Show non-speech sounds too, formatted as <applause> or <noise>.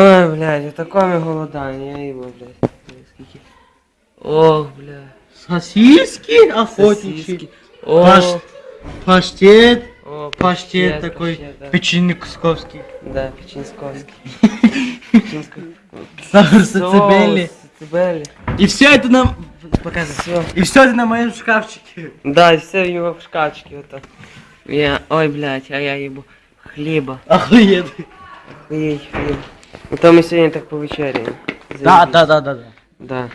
Ой, блядь, отакое голодання, я їбу, блядь. Скільки. Ох, блядь. Сосиски охотничьи. Сосиски. О, Паш- Паштет. о, Паштет такой. паштет, да. Печенье кусковский. Да, печінськовський. <laughs> Печінсько. Сахар сацебели. Цибелі. И все это на... Показывай. Все. И все это на моем шкафчике. Да, і все в його в шкафчике ото. Я, ой, блядь, а я їбу. Хліба. Охуенно. Охуєть, хліб. Ну то ми сьогодні так повечеряємо. Да, да, да, да, да. Да.